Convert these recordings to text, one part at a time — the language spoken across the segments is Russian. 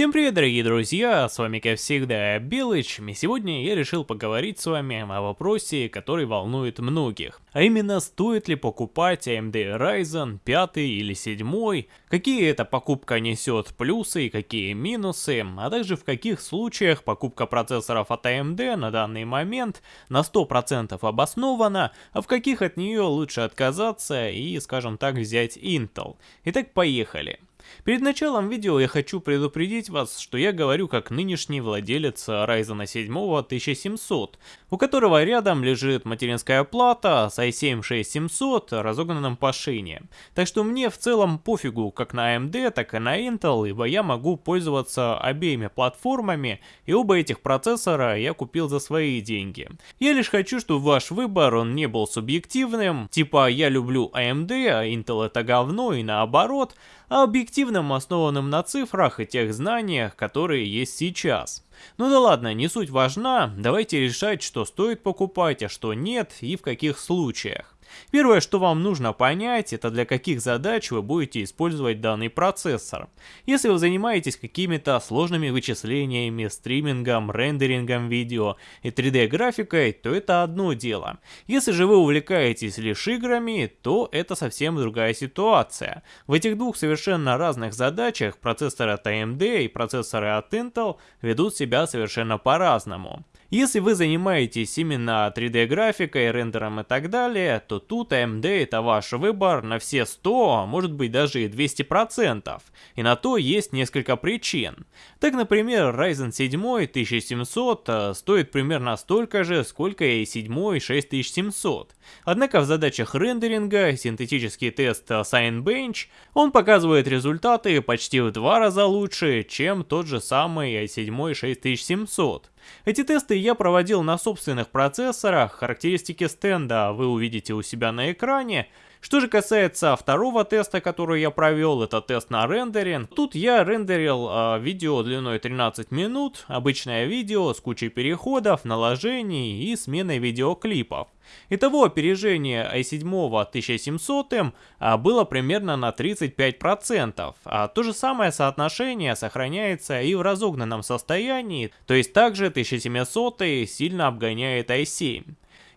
Всем привет, дорогие друзья, с вами как всегда Белыч, и сегодня я решил поговорить с вами о вопросе, который волнует многих. А именно, стоит ли покупать AMD Ryzen 5 или 7, какие эта покупка несет плюсы и какие минусы, а также в каких случаях покупка процессоров от AMD на данный момент на 100% обоснована, а в каких от нее лучше отказаться и, скажем так, взять Intel. Итак, поехали. Перед началом видео я хочу предупредить вас, что я говорю как нынешний владелец Ryzen 7 1700, у которого рядом лежит материнская плата с i7-6700 разогнанным по шине. Так что мне в целом пофигу как на AMD, так и на Intel, ибо я могу пользоваться обеими платформами, и оба этих процессора я купил за свои деньги. Я лишь хочу, чтобы ваш выбор он не был субъективным, типа я люблю AMD, а Intel это говно и наоборот, а объективным, основанным на цифрах и тех знаниях, которые есть сейчас. Ну да ладно, не суть важна, давайте решать, что стоит покупать, а что нет и в каких случаях. Первое, что вам нужно понять, это для каких задач вы будете использовать данный процессор. Если вы занимаетесь какими-то сложными вычислениями, стримингом, рендерингом видео и 3D графикой, то это одно дело. Если же вы увлекаетесь лишь играми, то это совсем другая ситуация. В этих двух совершенно разных задачах процессоры от AMD и процессоры от Intel ведут себя совершенно по-разному. Если вы занимаетесь именно 3D графикой, рендером и так далее, то тут AMD это ваш выбор на все 100, а может быть даже и 200%. И на то есть несколько причин. Так, например, Ryzen 7 1700 э, стоит примерно столько же, сколько и 7 6700. Однако в задачах рендеринга синтетический тест Signbench он показывает результаты почти в два раза лучше, чем тот же самый i7 6700. Эти тесты я проводил на собственных процессорах, характеристики стенда вы увидите у себя на экране, что же касается второго теста, который я провел, это тест на рендеринг. Тут я рендерил э, видео длиной 13 минут, обычное видео с кучей переходов, наложений и сменой видеоклипов. Итого опережение i7 1700 а, было примерно на 35%, а то же самое соотношение сохраняется и в разогнанном состоянии, то есть также 1700 сильно обгоняет i7.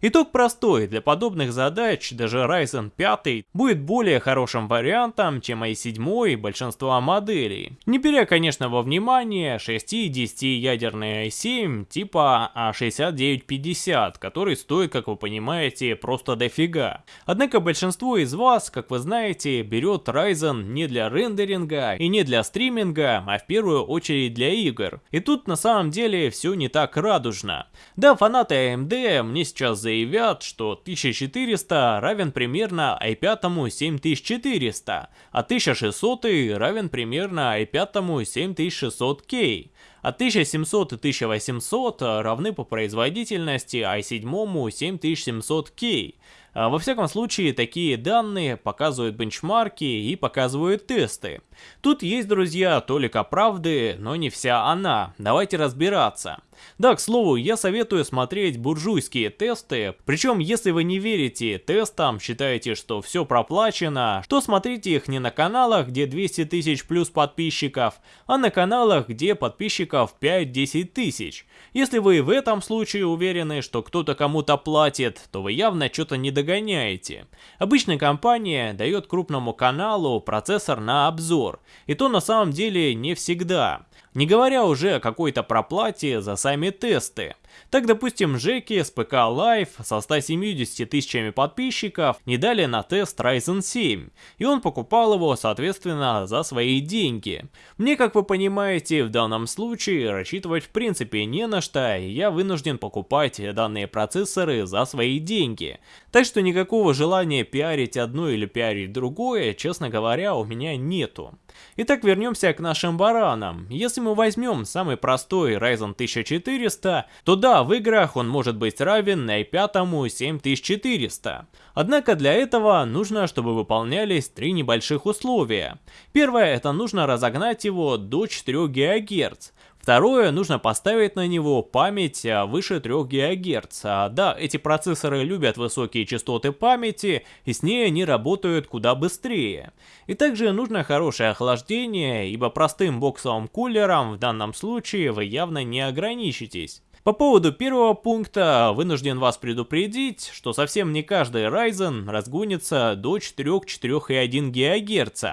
Итог простой, для подобных задач даже Ryzen 5 будет более хорошим вариантом, чем i7 и большинство моделей. Не беря, конечно, во внимание 6 и 10 ядерный i7 типа A6950, который стоит, как вы понимаете, просто дофига. Однако большинство из вас, как вы знаете, берет Ryzen не для рендеринга и не для стриминга, а в первую очередь для игр. И тут на самом деле все не так радужно. Да, фанаты AMD мне сейчас заявляют, заявят, что 1400 равен примерно i5 7400, а 1600 равен примерно i5 7600K. А 1700 и 1800 равны по производительности i7 7700K. А, во всяком случае, такие данные показывают бенчмарки и показывают тесты. Тут есть, друзья, толика правды, но не вся она. Давайте разбираться. Да, к слову, я советую смотреть буржуйские тесты, причем если вы не верите тестам, считаете, что все проплачено, то смотрите их не на каналах, где 200 тысяч плюс подписчиков, а на каналах, где подписчиков 5-10 тысяч. Если вы в этом случае уверены, что кто-то кому-то платит, то вы явно что-то не догоняете. Обычно компания дает крупному каналу процессор на обзор, и то на самом деле не всегда. Не говоря уже о какой-то проплате за сами тесты. Так, допустим, Жеки с ПК Live со 170 тысячами подписчиков не дали на тест Ryzen 7, и он покупал его, соответственно, за свои деньги. Мне, как вы понимаете, в данном случае рассчитывать в принципе не на что, и я вынужден покупать данные процессоры за свои деньги. Так что никакого желания пиарить одно или пиарить другое, честно говоря, у меня нету. Итак, вернемся к нашим баранам. Если мы возьмем самый простой Ryzen 1400, то да, в играх он может быть равен i5 7400. Однако для этого нужно, чтобы выполнялись три небольших условия. Первое, это нужно разогнать его до 4 ГГц. Второе, нужно поставить на него память а, выше 3 ГГц. А, да, эти процессоры любят высокие частоты памяти, и с ней они работают куда быстрее. И также нужно хорошее охлаждение, ибо простым боксовым кулером в данном случае вы явно не ограничитесь. По поводу первого пункта, вынужден вас предупредить, что совсем не каждый Ryzen разгонится до 4-4,1 ГГц.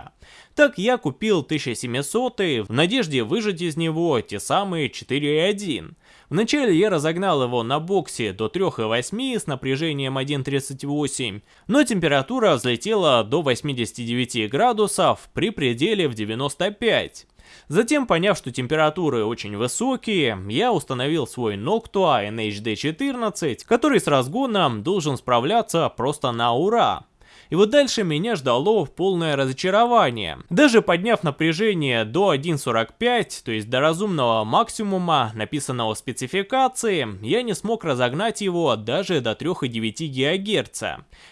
Так я купил 1700 в надежде выжать из него те самые 4.1. Вначале я разогнал его на боксе до 3.8 с напряжением 1.38, но температура взлетела до 89 градусов при пределе в 95. Затем, поняв, что температуры очень высокие, я установил свой Noctua NHD14, который с разгоном должен справляться просто на ура. И вот дальше меня ждало полное разочарование. Даже подняв напряжение до 1.45, то есть до разумного максимума, написанного в спецификации, я не смог разогнать его даже до 3,9 ГГц.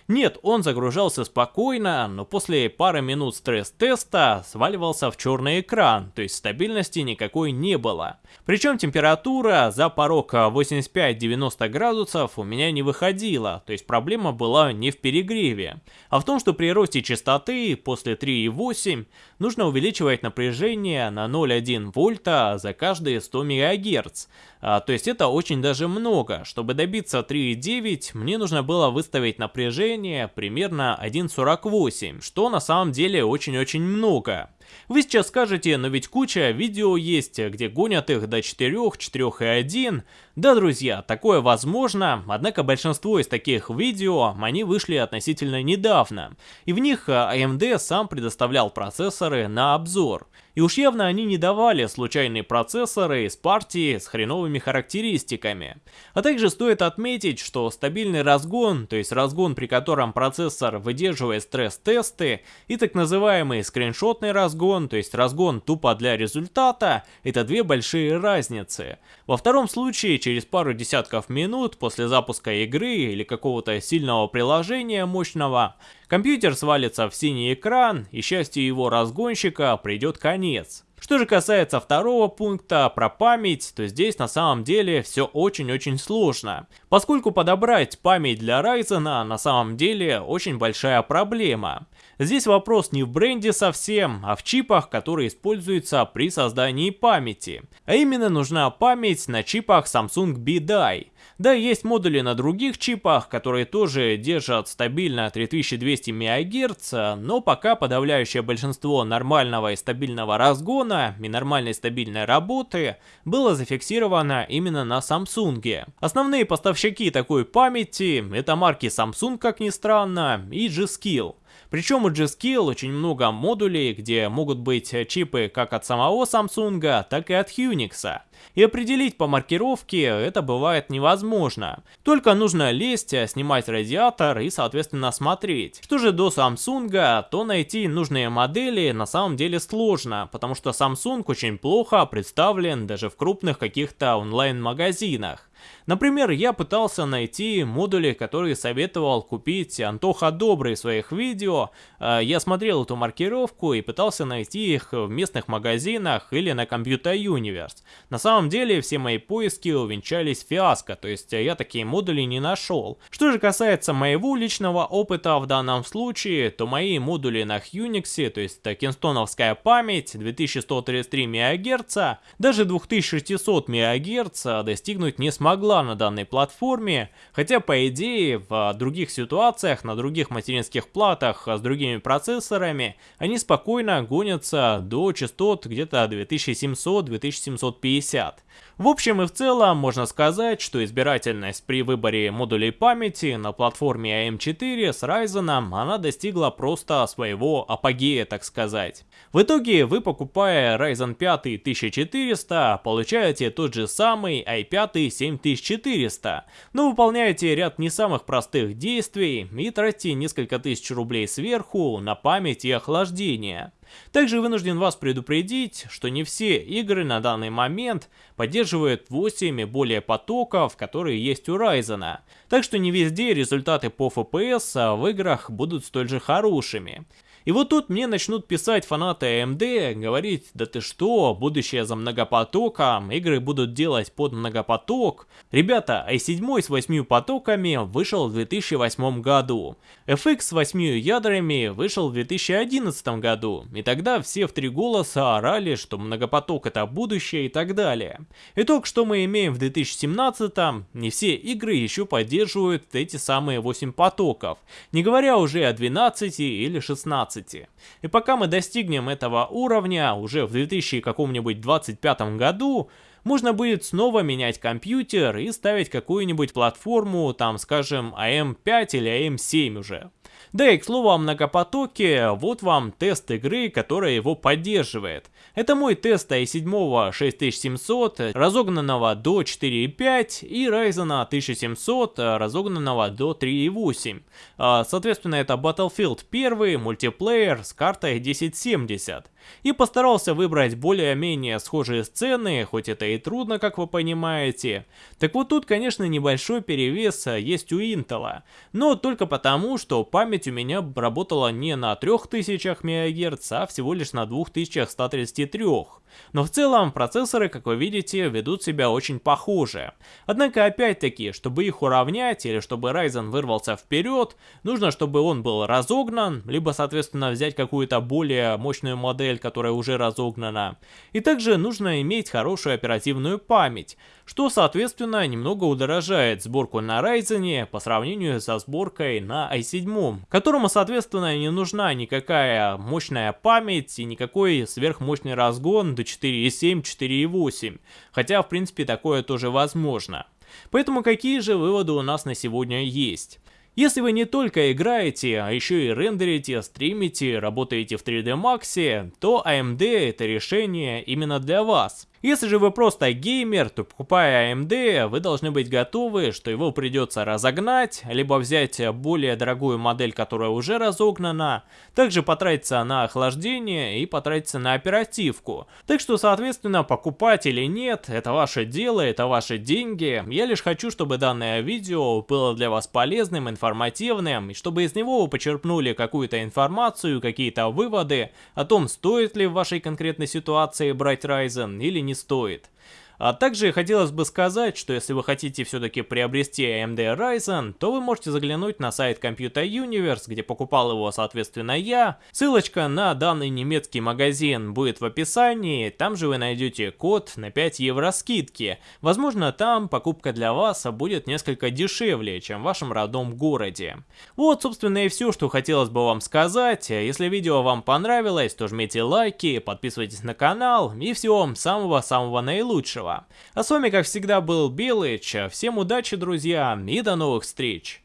Нет, он загружался спокойно, но после пары минут стресс-теста сваливался в черный экран, то есть стабильности никакой не было. Причем температура за порог 85-90 градусов у меня не выходила, то есть проблема была не в перегреве а в том, что при росте частоты после 3,8 нужно увеличивать напряжение на 0,1 вольта за каждые 100 МГц. А, то есть это очень даже много. Чтобы добиться 3,9 мне нужно было выставить напряжение примерно 1,48, что на самом деле очень-очень много. Вы сейчас скажете, но ведь куча видео есть, где гонят их до 4, 4,1. Да, друзья, такое возможно, однако большинство из таких видео, они вышли относительно недавно. И в них AMD сам предоставлял процессоры на обзор. И уж явно они не давали случайные процессоры из партии с хреновыми характеристиками. А также стоит отметить, что стабильный разгон, то есть разгон при котором процессор выдерживает стресс-тесты, и так называемый скриншотный разгон, то есть разгон тупо для результата, это две большие разницы. Во втором случае, через пару десятков минут после запуска игры или какого-то сильного приложения мощного, Компьютер свалится в синий экран, и счастью его разгонщика придет конец. Что же касается второго пункта про память, то здесь на самом деле все очень-очень сложно. Поскольку подобрать память для Ryzen на самом деле очень большая проблема. Здесь вопрос не в бренде совсем, а в чипах, которые используются при создании памяти. А именно нужна память на чипах Samsung B-Die. Да, есть модули на других чипах, которые тоже держат стабильно 3200 МГц, но пока подавляющее большинство нормального и стабильного разгона и нормальной стабильной работы было зафиксировано именно на Samsung. Основные поставщики такой памяти это марки Samsung, как ни странно, и G-Skill. Причем у G-Skill очень много модулей, где могут быть чипы как от самого Samsung, так и от Unix. И определить по маркировке это бывает невозможно. Только нужно лезть, снимать радиатор и соответственно смотреть. Что же до Samsung, то найти нужные модели на самом деле сложно, потому что Samsung очень плохо представлен даже в крупных каких-то онлайн-магазинах. Например, я пытался найти модули, которые советовал купить Антоха Добрый в своих видео. А, я смотрел эту маркировку и пытался найти их в местных магазинах или на Computer Universe. На самом деле все мои поиски увенчались фиаско, то есть я такие модули не нашел. Что же касается моего личного опыта в данном случае, то мои модули на Unix, то есть кинстоновская память 2133 МГц, даже 2600 МГц достигнуть не смогла была на данной платформе, хотя по идее в других ситуациях, на других материнских платах с другими процессорами, они спокойно гонятся до частот где-то 2700-2750. В общем и в целом можно сказать, что избирательность при выборе модулей памяти на платформе AM4 с Ryzen она достигла просто своего апогея, так сказать. В итоге вы покупая Ryzen 5 1400 получаете тот же самый i5 7400, но выполняете ряд не самых простых действий и тратите несколько тысяч рублей сверху на память и охлаждение. Также вынужден вас предупредить, что не все игры на данный момент поддерживают 8 и более потоков, которые есть у Ryzen. Так что не везде результаты по FPS в играх будут столь же хорошими. И вот тут мне начнут писать фанаты AMD, говорить, да ты что, будущее за многопотоком, игры будут делать под многопоток. Ребята, i7 с 8 потоками вышел в 2008 году. FX с 8 ядрами вышел в 2011 году, и тогда все в три голоса орали, что многопоток это будущее и так далее. Итог, что мы имеем в 2017, не все игры еще поддерживают эти самые 8 потоков, не говоря уже о 12 или 16. И пока мы достигнем этого уровня уже в 2025 году, можно будет снова менять компьютер и ставить какую-нибудь платформу, там скажем AM5 или AM7 уже. Да и к слову о многопотоке, вот вам тест игры, которая его поддерживает. Это мой тест i7 6700, разогнанного до 4.5 и Ryzen 1700, разогнанного до 3.8. А, соответственно, это Battlefield 1, мультиплеер с картой 1070 и постарался выбрать более-менее схожие сцены, хоть это и трудно, как вы понимаете. Так вот тут, конечно, небольшой перевес есть у Intel, но только потому, что память у меня работала не на 3000 МГц, а всего лишь на 2133. Но в целом процессоры, как вы видите, ведут себя очень похоже. Однако опять-таки, чтобы их уравнять или чтобы Ryzen вырвался вперед, нужно, чтобы он был разогнан, либо соответственно взять какую-то более мощную модель, которая уже разогнана. И также нужно иметь хорошую оперативную память, что соответственно немного удорожает сборку на Ryzen по сравнению со сборкой на i7, которому соответственно не нужна никакая мощная память и никакой сверхмощный разгон до 4.7, 4.8, хотя в принципе такое тоже возможно. Поэтому какие же выводы у нас на сегодня есть? Если вы не только играете, а еще и рендерите, стримите, работаете в 3D Max, то AMD это решение именно для вас. Если же вы просто геймер, то покупая AMD, вы должны быть готовы, что его придется разогнать, либо взять более дорогую модель, которая уже разогнана, также потратиться на охлаждение и потратиться на оперативку. Так что, соответственно, покупать или нет, это ваше дело, это ваши деньги. Я лишь хочу, чтобы данное видео было для вас полезным, информативным, и чтобы из него вы почерпнули какую-то информацию, какие-то выводы о том, стоит ли в вашей конкретной ситуации брать Ryzen или не стоит. А также хотелось бы сказать, что если вы хотите все-таки приобрести AMD Ryzen, то вы можете заглянуть на сайт Computer Universe, где покупал его соответственно я. Ссылочка на данный немецкий магазин будет в описании, там же вы найдете код на 5 евро скидки. Возможно там покупка для вас будет несколько дешевле, чем в вашем родном городе. Вот собственно и все, что хотелось бы вам сказать. Если видео вам понравилось, то жмите лайки, подписывайтесь на канал и всего вам самого-самого наилучшего. А с вами, как всегда, был Белыч. Всем удачи, друзья, и до новых встреч!